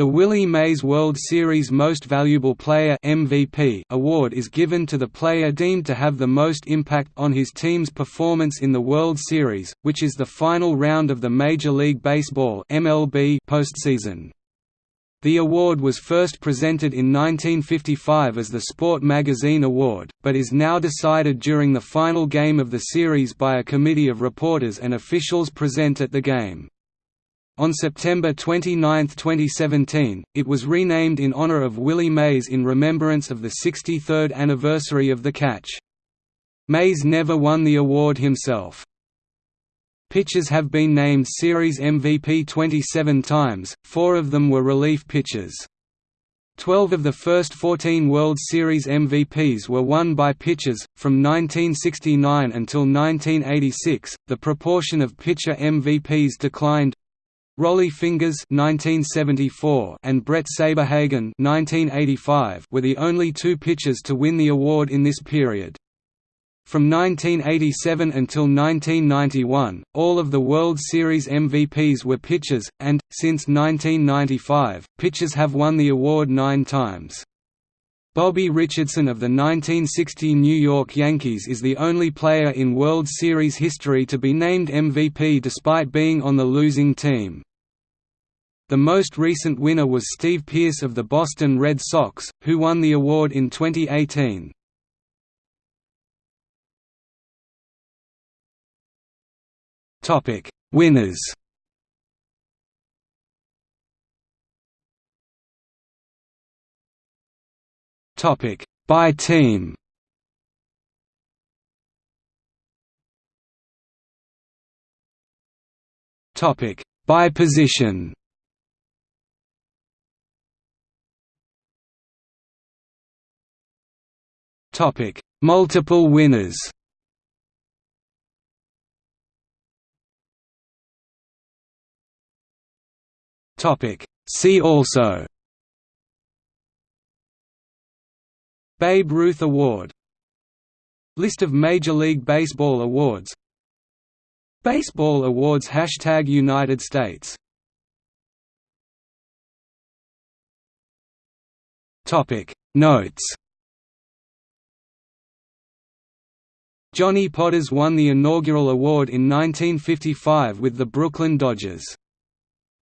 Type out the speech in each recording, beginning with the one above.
The Willie Mays World Series Most Valuable Player MVP award is given to the player deemed to have the most impact on his team's performance in the World Series, which is the final round of the Major League Baseball MLB postseason. The award was first presented in 1955 as the Sport Magazine Award, but is now decided during the final game of the series by a committee of reporters and officials present at the game. On September 29, 2017, it was renamed in honor of Willie Mays in remembrance of the 63rd anniversary of the catch. Mays never won the award himself. Pitchers have been named Series MVP 27 times, four of them were relief pitchers. Twelve of the first 14 World Series MVPs were won by pitchers. From 1969 until 1986, the proportion of pitcher MVPs declined. Rollie Fingers (1974) and Bret Saberhagen (1985) were the only two pitchers to win the award in this period. From 1987 until 1991, all of the World Series MVPs were pitchers, and, since 1995, pitchers have won the award nine times. Bobby Richardson of the 1960 New York Yankees is the only player in World Series history to be named MVP despite being on the losing team. The most recent winner was Steve Pearce of the Boston Red Sox, who won the award in 2018. Topic: Winners. Topic: By team. Topic: By position. Topic: Multiple winners. Topic. See also. Babe Ruth Award. List of Major League Baseball awards. Baseball awards Hashtag United States. Notes Johnny Podres won the inaugural award in 1955 with the Brooklyn Dodgers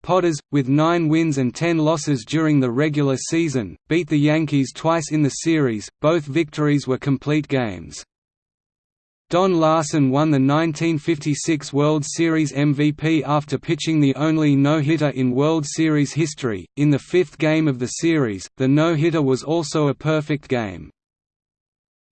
Podres, with nine wins and ten losses during the regular season, beat the Yankees twice in the series, both victories were complete games. Don Larsen won the 1956 World Series MVP after pitching the only no-hitter in World Series history. In the fifth game of the series, the no-hitter was also a perfect game.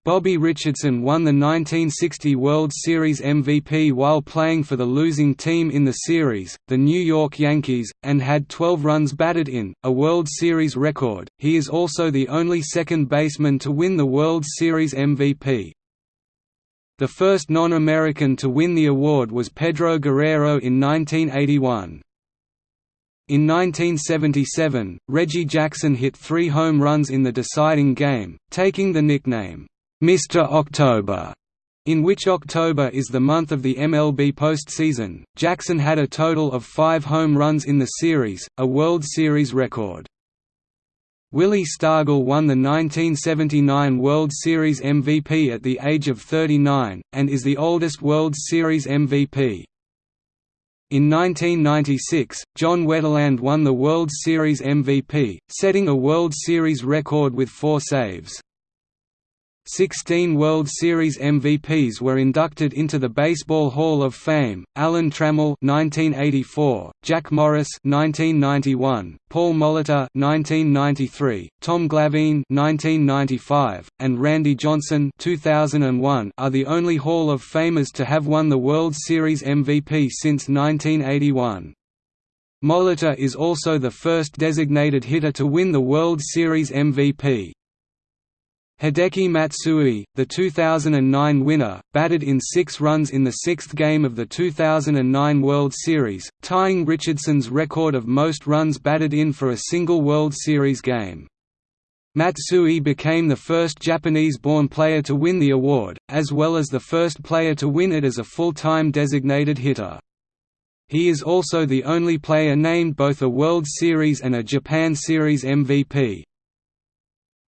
Bobby Richardson won the 1960 World Series MVP while playing for the losing team in the series, the New York Yankees, and had 12 runs batted in, a World Series record. He is also the only second baseman to win the World Series MVP. The first non-American to win the award was Pedro Guerrero in 1981. In 1977, Reggie Jackson hit three home runs in the deciding game, taking the nickname, Mr. October, in which October is the month of the MLB postseason. Jackson had a total of five home runs in the series, a World Series record. Willie Stargell won the 1979 World Series MVP at the age of 39, and is the oldest World Series MVP. In 1996, John Wetteland won the World Series MVP, setting a World Series record with four saves. Sixteen World Series MVPs were inducted into the Baseball Hall of Fame: Alan Trammell (1984), Jack Morris (1991), Paul Molitor (1993), Tom Glavine (1995), and Randy Johnson (2001) are the only Hall of Famers to have won the World Series MVP since 1981. Molitor is also the first designated hitter to win the World Series MVP. Hideki Matsui, the 2009 winner, batted in six runs in the sixth game of the 2009 World Series, tying Richardson's record of most runs batted in for a single World Series game. Matsui became the first Japanese-born player to win the award, as well as the first player to win it as a full-time designated hitter. He is also the only player named both a World Series and a Japan Series MVP.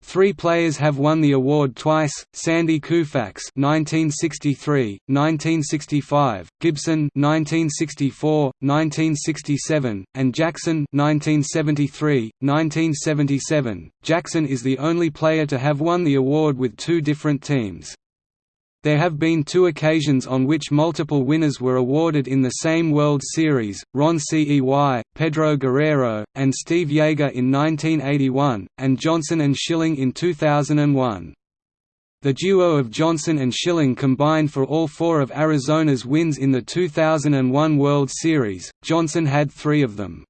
Three players have won the award twice: Sandy Koufax (1963, 1965), Gibson (1964, 1967), and Jackson (1973, 1977). Jackson is the only player to have won the award with two different teams. There have been two occasions on which multiple winners were awarded in the same World Series, Ron Cey, Pedro Guerrero, and Steve Yeager in 1981, and Johnson and Schilling in 2001. The duo of Johnson and Schilling combined for all four of Arizona's wins in the 2001 World Series, Johnson had three of them.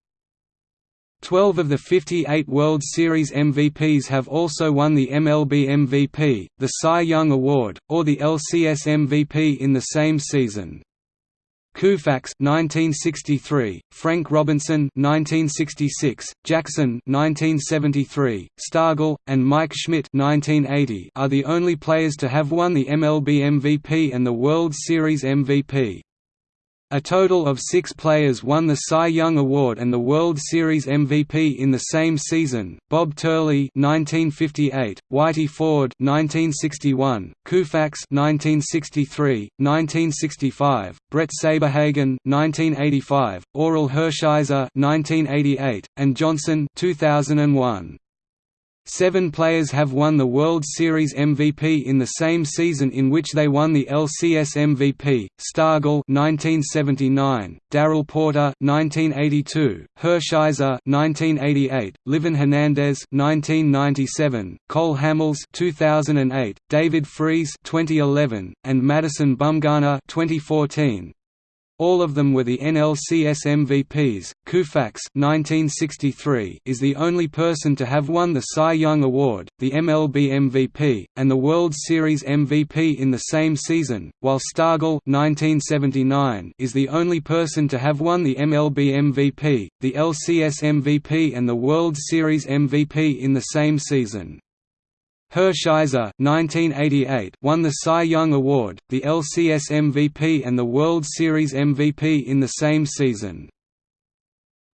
Twelve of the 58 World Series MVPs have also won the MLB MVP, the Cy Young Award, or the LCS MVP in the same season. Koufax 1963, Frank Robinson 1966, Jackson 1973, Stargell, and Mike Schmidt 1980 are the only players to have won the MLB MVP and the World Series MVP. A total of six players won the Cy Young Award and the World Series MVP in the same season: Bob Turley (1958), Whitey Ford (1961), Koufax (1963, 1965), Bret Saberhagen (1985), Orel Hershiser (1988), and Johnson (2001). Seven players have won the World Series MVP in the same season in which they won the LCS MVP: Stargell (1979), Darrell Porter (1982), Hershiser (1988), Livan Hernandez (1997), Cole Hamels (2008), David Freese (2011), and Madison Bumgarner (2014). All of them were the NLCS MVPs. Koufax (1963) is the only person to have won the Cy Young Award, the MLB MVP, and the World Series MVP in the same season, while Stargell (1979) is the only person to have won the MLB MVP, the LCS MVP, and the World Series MVP in the same season. Hershiser won the Cy Young Award, the LCS MVP and the World Series MVP in the same season.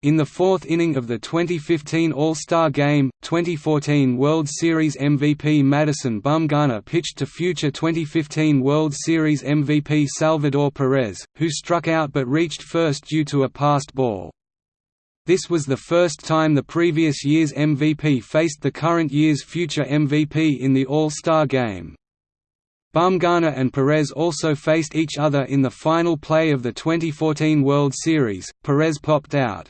In the fourth inning of the 2015 All-Star Game, 2014 World Series MVP Madison Bumgarner pitched to future 2015 World Series MVP Salvador Perez, who struck out but reached first due to a passed ball. This was the first time the previous year's MVP faced the current year's future MVP in the All-Star Game. Bumgarner and Perez also faced each other in the final play of the 2014 World Series, Perez popped out.